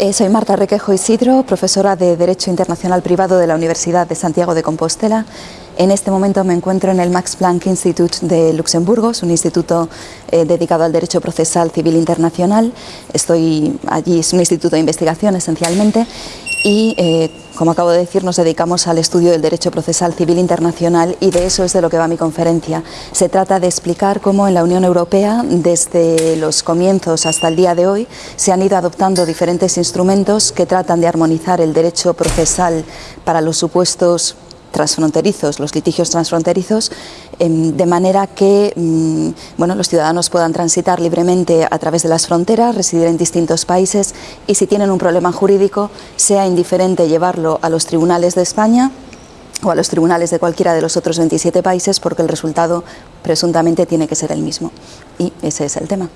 Eh, soy Marta Requejo Isidro, profesora de Derecho Internacional Privado de la Universidad de Santiago de Compostela. En este momento me encuentro en el Max Planck Institute de Luxemburgo, es un instituto eh, dedicado al derecho procesal civil internacional. Estoy allí, es un instituto de investigación esencialmente y, eh, como acabo de decir, nos dedicamos al estudio del derecho procesal civil internacional y de eso es de lo que va mi conferencia. Se trata de explicar cómo en la Unión Europea, desde los comienzos hasta el día de hoy, se han ido adoptando diferentes instrumentos que tratan de armonizar el derecho procesal para los supuestos transfronterizos, los litigios transfronterizos, em, de manera que mm, bueno, los ciudadanos puedan transitar libremente a través de las fronteras, residir en distintos países y si tienen un problema jurídico sea indiferente llevarlo a los tribunales de España o a los tribunales de cualquiera de los otros 27 países porque el resultado presuntamente tiene que ser el mismo. Y ese es el tema.